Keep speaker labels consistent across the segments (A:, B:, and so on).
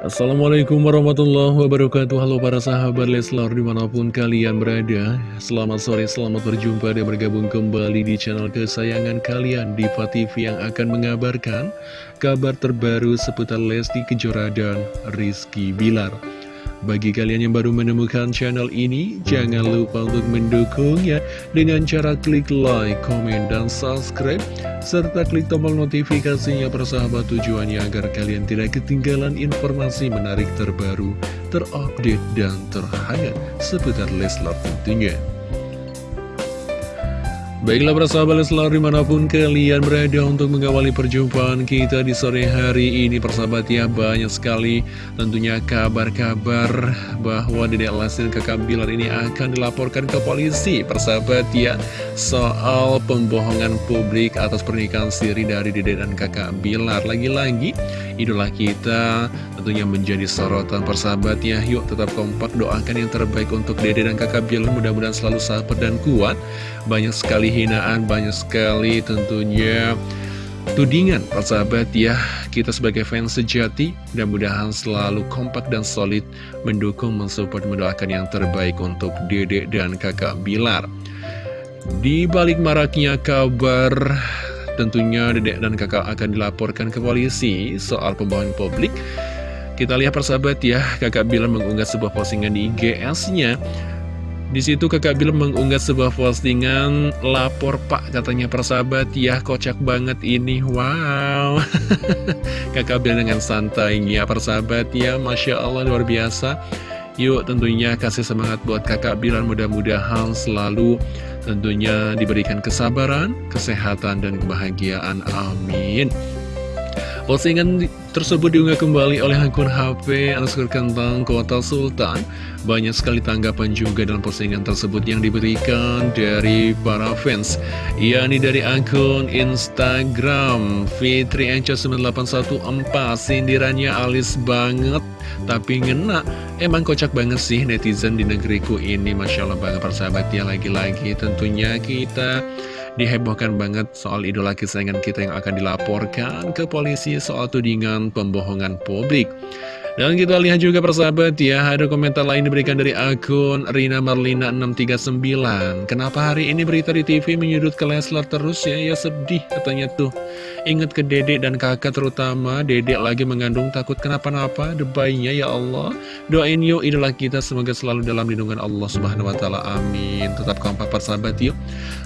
A: Assalamualaikum warahmatullahi wabarakatuh. Halo para sahabat Leslar di mana pun kalian berada. Selamat sore, selamat berjumpa dan bergabung kembali di channel kesayangan kalian Diva TV yang akan mengabarkan Kabar terbaru seputar Lesti Kejora dan Rizky Bilar bagi kalian yang baru menemukan channel ini, jangan lupa untuk mendukungnya dengan cara klik like, komen, dan subscribe, serta klik tombol notifikasinya persahabat tujuannya agar kalian tidak ketinggalan informasi menarik terbaru, terupdate, dan terhangat seputar Leslar tentunya. Baiklah persahabat Leslar di mana pun kalian berada untuk mengawali perjumpaan kita di sore hari ini Persahabat ya banyak sekali tentunya kabar-kabar bahwa Dedek Lesti dan kakak Bilar ini akan dilaporkan ke polisi Persahabat ya soal pembohongan publik atas pernikahan siri dari Dedek dan kakak Bilar. Lagi-lagi idola kita tentunya menjadi sorotan persahabat ya. Yuk tetap kompak doakan yang terbaik untuk Dede dan kakak Bilar. Mudah-mudahan selalu sabar dan kuat. Banyak sekali hinaan, banyak sekali tentunya. Tudingan persahabat ya kita sebagai fans sejati mudah-mudahan selalu kompak dan solid mendukung, mensupport, mendoakan yang terbaik untuk dedek dan kakak Bilar. Di balik maraknya kabar tentunya dedek dan kakak akan dilaporkan ke polisi soal pembohongan publik. Kita lihat persahabat ya kakak Bilar mengunggah sebuah postingan di IGS-nya di situ kakak Bill mengunggah sebuah postingan lapor pak katanya persahabat ya kocak banget ini. Wow. Kakak Bill dengan santainya persahabat ya Masya Allah luar biasa. Yuk tentunya kasih semangat buat kakak Bill mudah-mudahan selalu tentunya diberikan kesabaran kesehatan dan kebahagiaan. Amin Postingan tersebut diunggah kembali oleh akun HP underscore kentang kota Sultan. Banyak sekali tanggapan juga dalam postingan tersebut yang diberikan dari para fans. yakni dari akun Instagram Fitri Enca 9814 sindirannya alis banget tapi ngena. Emang kocak banget sih netizen di negeriku ini Masya Allah banget persahabat ya lagi-lagi tentunya kita dihebohkan banget soal idola kesayangan kita yang akan dilaporkan ke polisi soal tudingan pembohongan publik. Dan kita lihat juga persahabat ya, ada komentar lain diberikan dari akun Rina Marlina 639. Kenapa hari ini berita di TV menyudut ke Leslar terus ya? Ya sedih katanya tuh. Ingat ke dedek dan kakak terutama, dedek lagi mengandung takut kenapa-napa, debaynya ya Allah. Doain yuk idola kita semoga selalu dalam lindungan Allah Subhanahu Wa Taala. Amin. Tetap kompak persahabat yuk.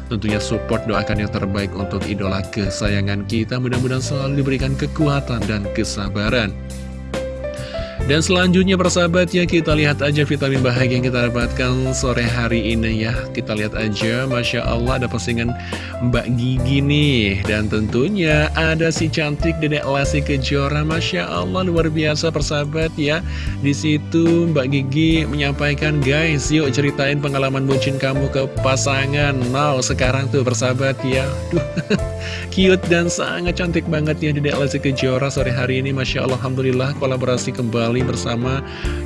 A: Tentunya support doakan yang terbaik untuk idola kesayangan kita. Mudah-mudahan selalu diberikan kekuatan dan kesabaran. Dan selanjutnya persahabat ya kita lihat aja vitamin bahagia yang kita dapatkan sore hari ini ya. Kita lihat aja Masya Allah ada postingan Mbak Gigi nih. Dan tentunya ada si cantik Dedek Lesti Kejora Masya Allah luar biasa persahabat ya. Di situ Mbak Gigi menyampaikan guys yuk ceritain pengalaman bucin kamu ke pasangan. Now sekarang tuh persahabat ya. Duh, Cute dan sangat cantik banget ya Dedek Lesti Kejora sore hari ini. Masya Allah Alhamdulillah kolaborasi kembali kembali bersama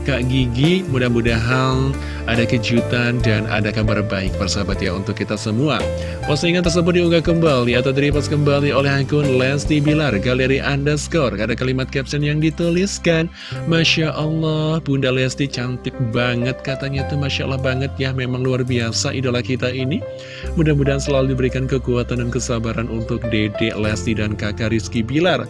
A: Kak Gigi. Mudah-mudahan ada kejutan dan ada kabar baik persahabat ya untuk kita semua. Postingan tersebut diunggah kembali atau direpost kembali oleh akun Lesti Bilar. Galeri Underscore Ada kalimat caption yang dituliskan Masya Allah Bunda Lesti cantik banget katanya tuh Masya Allah banget ya Memang luar biasa idola kita ini. Mudah-mudahan selalu diberikan kekuatan dan kesabaran untuk Dede Lesti dan kakak Rizky Bilar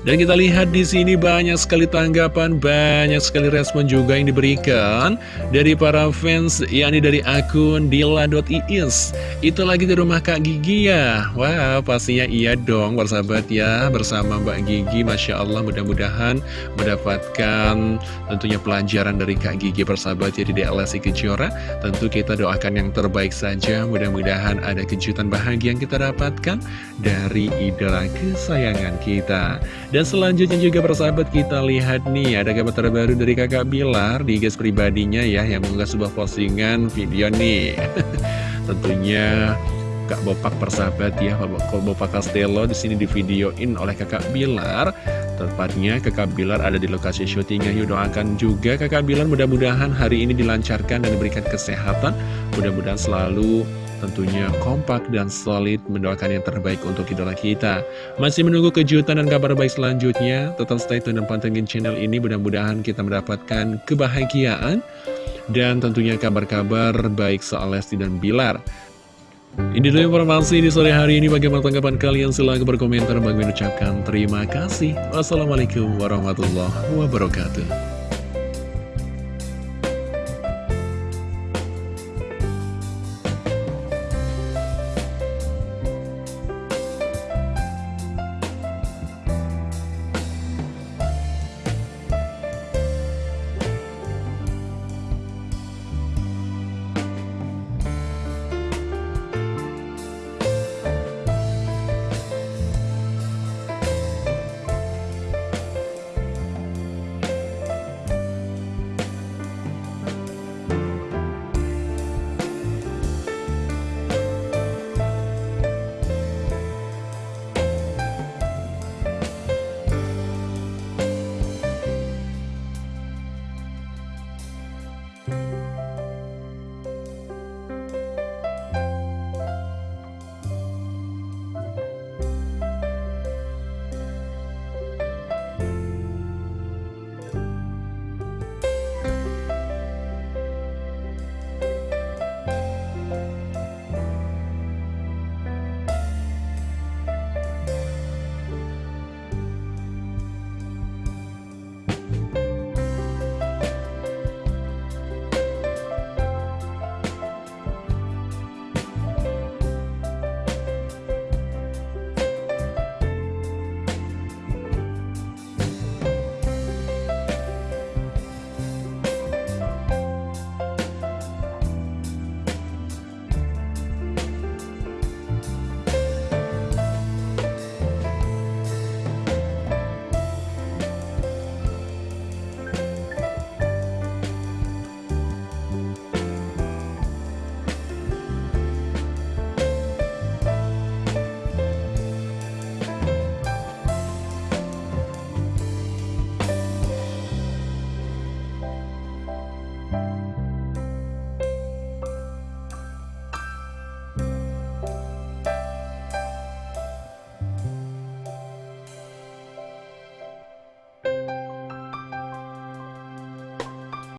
A: dan kita lihat di sini banyak sekali tanggapan, banyak sekali respon juga yang diberikan dari para fans, yakni dari akun dila.iis. Itu lagi di rumah Kak Gigi ya. Wah, pastinya iya dong, bersahabat ya, bersama Mbak Gigi. Masya Allah, mudah-mudahan mendapatkan tentunya pelajaran dari Kak Gigi bersahabat ya di DLSI Kejora. Tentu kita doakan yang terbaik saja, mudah-mudahan ada kejutan bahagia yang kita dapatkan dari idola kesayangan kita. Selanjutnya juga persahabat kita lihat nih Ada kabar terbaru dari kakak Bilar di guys pribadinya ya Yang mengunggah sebuah postingan video nih. Tentunya Kak Bopak persahabat ya Kak Bopak Castello di sini di videoin oleh kakak Bilar. Tepatnya kakak Bilar ada di lokasi syutingnya Yuk doakan juga kakak Bilar mudah-mudahan hari ini dilancarkan dan diberikan kesehatan. Mudah-mudahan selalu tentunya kompak dan solid mendoakan yang terbaik untuk idola kita. Masih menunggu kejutan dan kabar baik selanjutnya, tetap stay tune dan pantengin channel ini, mudah-mudahan kita mendapatkan kebahagiaan dan tentunya kabar-kabar baik soal Lesti dan Bilar. Ini dulu informasi di sore hari ini. Bagaimana tanggapan kalian? Silahkan berkomentar. Bagi ucapkan terima kasih. Wassalamualaikum warahmatullahi wabarakatuh. Bye.